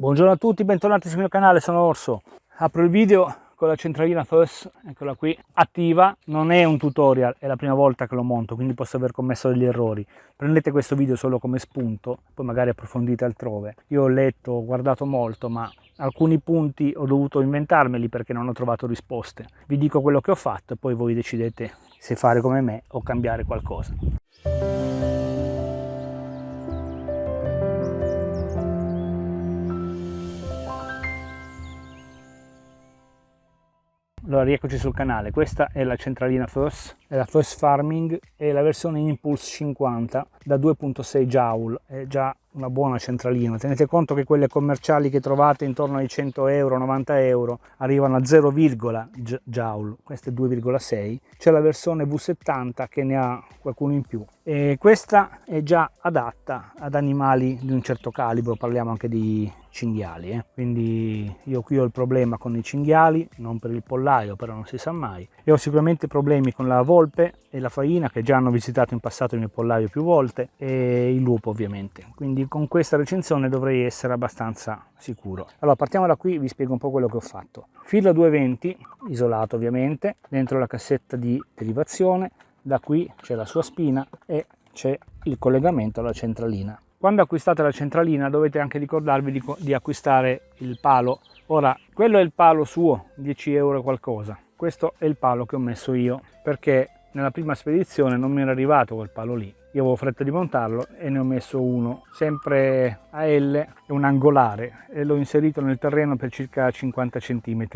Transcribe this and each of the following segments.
Buongiorno a tutti, bentornati sul mio canale, sono Orso. Apro il video con la centralina FUS, eccola qui, attiva. Non è un tutorial, è la prima volta che lo monto, quindi posso aver commesso degli errori. Prendete questo video solo come spunto, poi magari approfondite altrove. Io ho letto, ho guardato molto, ma alcuni punti ho dovuto inventarmeli perché non ho trovato risposte. Vi dico quello che ho fatto e poi voi decidete se fare come me o cambiare qualcosa. Allora rieccoci sul canale, questa è la centralina FOSS, è la FOSS Farming e la versione Impulse 50 da 2.6 joule, è già una buona centralina. Tenete conto che quelle commerciali che trovate intorno ai 100 euro, 90 euro, arrivano a 0, joule, questa è 2,6. C'è la versione V70 che ne ha qualcuno in più. E questa è già adatta ad animali di un certo calibro, parliamo anche di cinghiali. Eh? Quindi io qui ho il problema con i cinghiali, non per il pollaio, però non si sa mai. E ho sicuramente problemi con la volpe e la faina che già hanno visitato in passato il mio pollaio più volte e il lupo ovviamente. Quindi con questa recensione dovrei essere abbastanza sicuro. Allora partiamo da qui, vi spiego un po' quello che ho fatto. Filo 220, isolato ovviamente, dentro la cassetta di derivazione, da qui c'è la sua spina e c'è il collegamento alla centralina. Quando acquistate la centralina dovete anche ricordarvi di, di acquistare il palo. Ora, quello è il palo suo, 10 euro qualcosa. Questo è il palo che ho messo io perché nella prima spedizione non mi era arrivato quel palo lì. Io avevo fretta di montarlo e ne ho messo uno sempre a L e un angolare e l'ho inserito nel terreno per circa 50 cm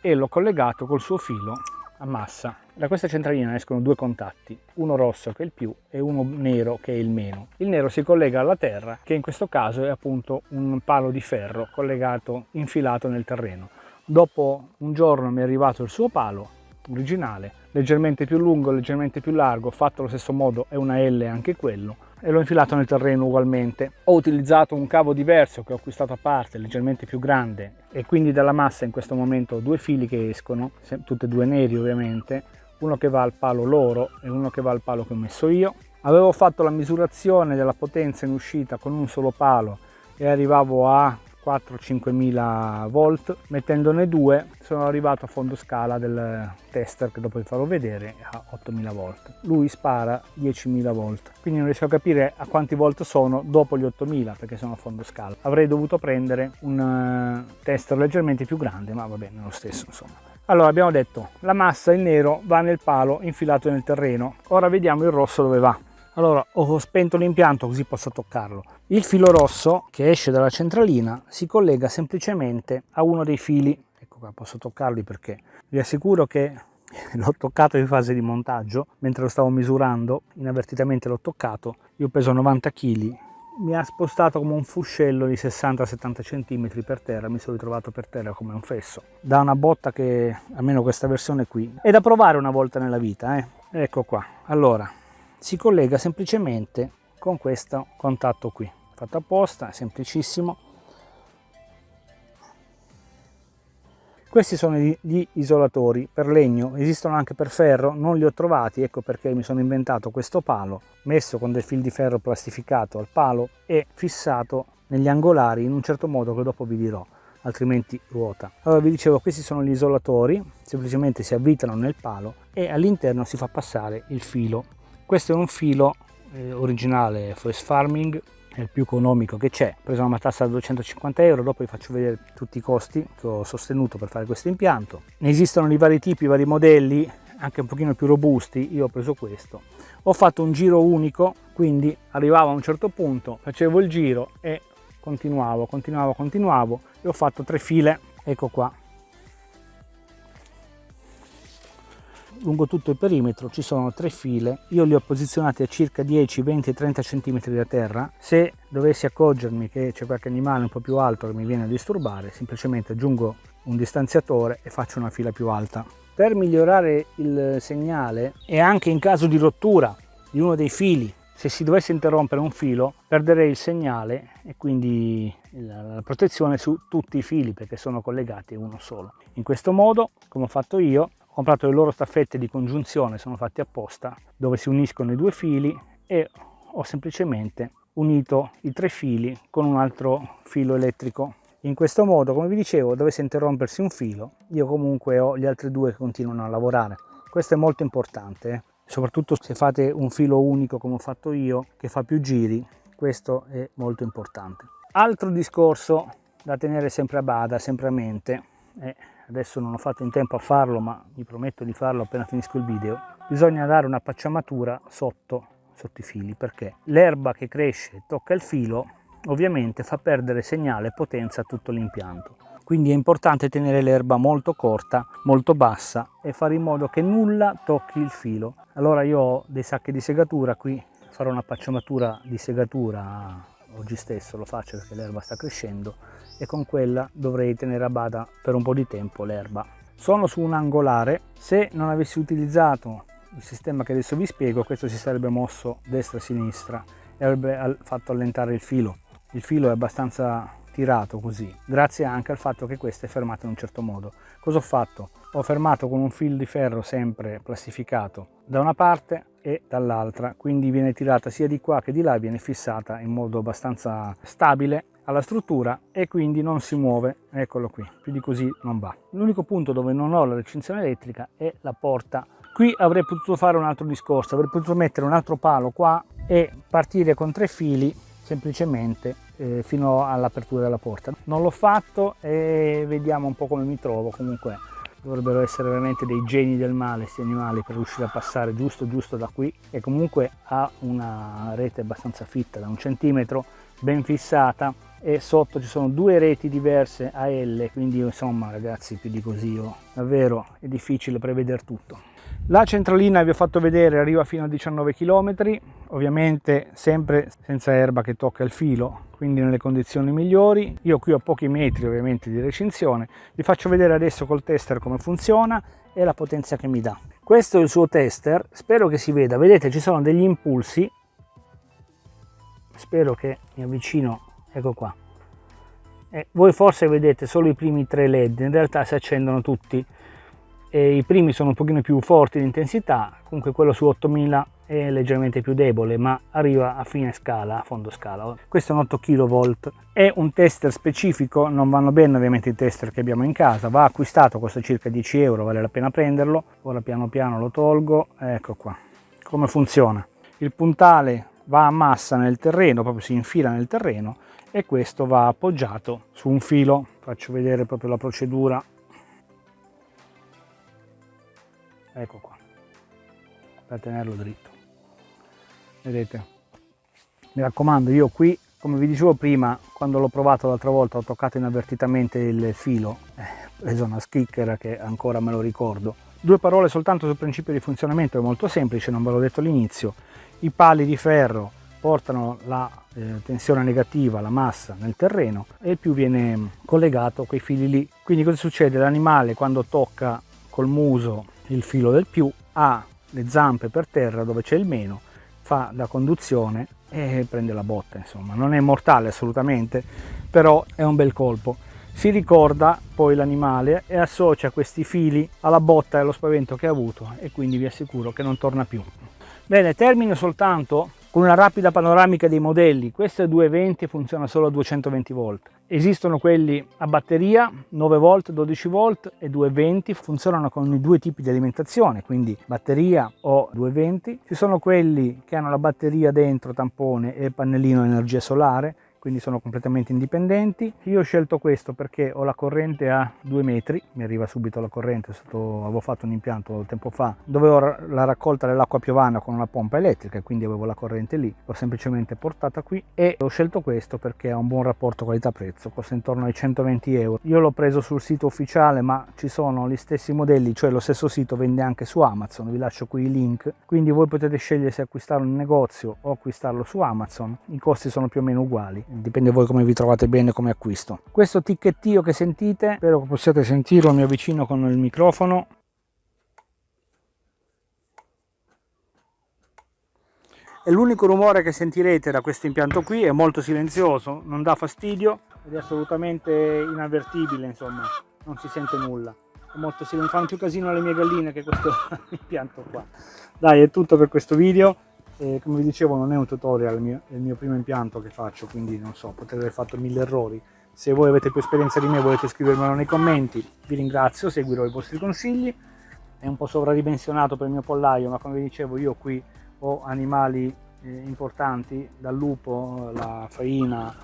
e l'ho collegato col suo filo a massa. Da questa centralina escono due contatti uno rosso che è il più e uno nero che è il meno. Il nero si collega alla terra che in questo caso è appunto un palo di ferro collegato infilato nel terreno. Dopo un giorno mi è arrivato il suo palo originale, leggermente più lungo, leggermente più largo, fatto allo stesso modo è una L anche quello e l'ho infilato nel terreno ugualmente. Ho utilizzato un cavo diverso che ho acquistato a parte, leggermente più grande e quindi dalla massa in questo momento ho due fili che escono, tutte e due neri ovviamente, uno che va al palo loro e uno che va al palo che ho messo io. Avevo fatto la misurazione della potenza in uscita con un solo palo e arrivavo a 4-5 mila volt mettendone due sono arrivato a fondo scala del tester che dopo vi farò vedere a 8000 volt. Lui spara 10.000 volt quindi non riesco a capire a quanti volt sono dopo gli 8000 perché sono a fondo scala. Avrei dovuto prendere un eh, tester leggermente più grande ma va bene lo stesso insomma. Allora abbiamo detto la massa il nero va nel palo infilato nel terreno. Ora vediamo il rosso dove va allora ho spento l'impianto così posso toccarlo il filo rosso che esce dalla centralina si collega semplicemente a uno dei fili ecco qua posso toccarli perché vi assicuro che l'ho toccato in fase di montaggio mentre lo stavo misurando inavvertitamente l'ho toccato io peso 90 kg mi ha spostato come un fuscello di 60-70 cm per terra, mi sono ritrovato per terra come un fesso. Da una botta che, almeno questa versione qui, è da provare una volta nella vita, eh? Ecco qua. Allora, si collega semplicemente con questo contatto qui. Fatto apposta semplicissimo. Questi sono gli isolatori per legno esistono anche per ferro non li ho trovati ecco perché mi sono inventato questo palo messo con del fil di ferro plastificato al palo e fissato negli angolari in un certo modo che dopo vi dirò altrimenti ruota. Allora vi dicevo questi sono gli isolatori semplicemente si avvitano nel palo e all'interno si fa passare il filo questo è un filo eh, originale Forest Farming è il più economico che c'è. Ho preso una matassa da 250 euro dopo vi faccio vedere tutti i costi che ho sostenuto per fare questo impianto. Ne esistono di vari tipi vari modelli anche un pochino più robusti io ho preso questo. Ho fatto un giro unico quindi arrivavo a un certo punto facevo il giro e continuavo continuavo continuavo e ho fatto tre file. Ecco qua lungo tutto il perimetro ci sono tre file. Io li ho posizionati a circa 10 20 30 cm da terra. Se dovessi accorgermi che c'è qualche animale un po più alto che mi viene a disturbare semplicemente aggiungo un distanziatore e faccio una fila più alta. Per migliorare il segnale e anche in caso di rottura di uno dei fili se si dovesse interrompere un filo perderei il segnale e quindi la protezione su tutti i fili perché sono collegati uno solo. In questo modo come ho fatto io comprato le loro staffette di congiunzione, sono fatti apposta, dove si uniscono i due fili e ho semplicemente unito i tre fili con un altro filo elettrico In questo modo, come vi dicevo, dovesse interrompersi un filo, io comunque ho gli altri due che continuano a lavorare. Questo è molto importante, eh? soprattutto se fate un filo unico come ho fatto io, che fa più giri, questo è molto importante. Altro discorso da tenere sempre a bada, sempre a mente, e adesso non ho fatto in tempo a farlo, ma mi prometto di farlo appena finisco il video, bisogna dare una pacciamatura sotto, sotto i fili, perché l'erba che cresce e tocca il filo ovviamente fa perdere segnale e potenza a tutto l'impianto. Quindi è importante tenere l'erba molto corta, molto bassa e fare in modo che nulla tocchi il filo. Allora io ho dei sacchi di segatura qui, farò una pacciamatura di segatura oggi stesso, lo faccio perché l'erba sta crescendo e con quella dovrei tenere a bada per un po' di tempo l'erba. Sono su un angolare, se non avessi utilizzato il sistema che adesso vi spiego, questo si sarebbe mosso destra-sinistra e avrebbe fatto allentare il filo. Il filo è abbastanza tirato così grazie anche al fatto che questo è fermato in un certo modo. Cosa ho fatto? Ho fermato con un filo di ferro sempre plastificato da una parte e dall'altra. Quindi viene tirata sia di qua che di là viene fissata in modo abbastanza stabile alla struttura e quindi non si muove. Eccolo qui più di così non va. L'unico punto dove non ho la recinzione elettrica è la porta. Qui avrei potuto fare un altro discorso avrei potuto mettere un altro palo qua e partire con tre fili semplicemente eh, fino all'apertura della porta. Non l'ho fatto e vediamo un po' come mi trovo, comunque dovrebbero essere veramente dei geni del male questi animali per riuscire a passare giusto giusto da qui e comunque ha una rete abbastanza fitta da un centimetro ben fissata e sotto ci sono due reti diverse a L quindi insomma ragazzi più di così io, davvero è difficile prevedere tutto la centralina vi ho fatto vedere arriva fino a 19 km, ovviamente sempre senza erba che tocca il filo, quindi nelle condizioni migliori. Io qui ho pochi metri ovviamente di recinzione, vi faccio vedere adesso col tester come funziona e la potenza che mi dà. Questo è il suo tester, spero che si veda, vedete ci sono degli impulsi, spero che mi avvicino, ecco qua. E voi forse vedete solo i primi tre led, in realtà si accendono tutti e i primi sono un pochino più forti di intensità, comunque quello su 8000 è leggermente più debole ma arriva a fine scala, a fondo scala. Questo è un 8 kV, è un tester specifico, non vanno bene ovviamente i tester che abbiamo in casa, va acquistato, costa circa 10 euro, vale la pena prenderlo, ora piano piano lo tolgo, ecco qua, come funziona. Il puntale va a massa nel terreno, proprio si infila nel terreno e questo va appoggiato su un filo, faccio vedere proprio la procedura ecco qua per tenerlo dritto. Vedete? Mi raccomando io qui come vi dicevo prima quando l'ho provato l'altra volta ho toccato inavvertitamente il filo. Eh, preso una schicchera che ancora me lo ricordo. Due parole soltanto sul principio di funzionamento è molto semplice non ve l'ho detto all'inizio. I pali di ferro portano la eh, tensione negativa, la massa nel terreno e il più viene collegato a quei fili lì. Quindi cosa succede? L'animale quando tocca col muso il filo del più, ha le zampe per terra dove c'è il meno, fa la conduzione e prende la botta, insomma. Non è mortale assolutamente, però è un bel colpo. Si ricorda poi l'animale e associa questi fili alla botta e allo spavento che ha avuto e quindi vi assicuro che non torna più. Bene, termino soltanto con una rapida panoramica dei modelli. Questo è 220 funziona solo a 220 volt. Esistono quelli a batteria 9 volt, 12 volt e 220, funzionano con i due tipi di alimentazione, quindi batteria o 220. Ci sono quelli che hanno la batteria dentro, tampone e pannellino energia solare, quindi sono completamente indipendenti. Io ho scelto questo perché ho la corrente a 2 metri, mi arriva subito la corrente, stato, avevo fatto un impianto tempo fa dove ho la raccolta dell'acqua piovana con una pompa elettrica, quindi avevo la corrente lì, l'ho semplicemente portata qui e ho scelto questo perché ha un buon rapporto qualità-prezzo, costa intorno ai 120 euro. Io l'ho preso sul sito ufficiale ma ci sono gli stessi modelli, cioè lo stesso sito vende anche su Amazon, vi lascio qui i link, quindi voi potete scegliere se acquistarlo in negozio o acquistarlo su Amazon, i costi sono più o meno uguali dipende voi come vi trovate bene come acquisto. Questo ticchettio che sentite, spero che possiate sentirlo, mi avvicino con il microfono. È l'unico rumore che sentirete da questo impianto qui, è molto silenzioso, non dà fastidio ed è assolutamente inavvertibile, insomma, non si sente nulla. È molto silenzioso, fanno più casino le mie galline che questo impianto qua. Dai, è tutto per questo video e come vi dicevo non è un tutorial, mio, è il mio primo impianto che faccio, quindi non so, potrei aver fatto mille errori, Se voi avete più esperienza di me volete scrivermelo nei commenti, vi ringrazio, seguirò i vostri consigli. È un po' sovradimensionato per il mio pollaio, ma come vi dicevo io qui ho animali eh, importanti, dal lupo, la faina,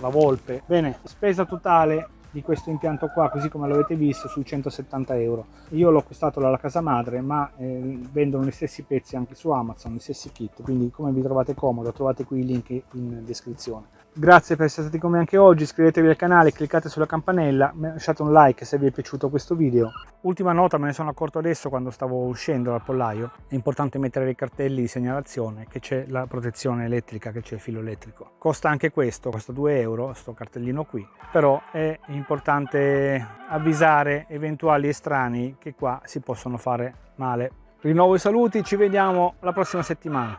la volpe. Bene, spesa totale di questo impianto qua così come l'avete visto sui 170 euro. Io l'ho acquistato dalla casa madre ma eh, vendono gli stessi pezzi anche su amazon gli stessi kit. Quindi come vi trovate comodo trovate qui i link in descrizione Grazie per essere stati con me anche oggi, iscrivetevi al canale, cliccate sulla campanella, lasciate un like se vi è piaciuto questo video. Ultima nota, me ne sono accorto adesso quando stavo uscendo dal pollaio, è importante mettere dei cartelli di segnalazione che c'è la protezione elettrica, che c'è il filo elettrico. Costa anche questo, costa 2 euro, questo cartellino qui, però è importante avvisare eventuali estranei che qua si possono fare male. Rinnovo i saluti, ci vediamo la prossima settimana.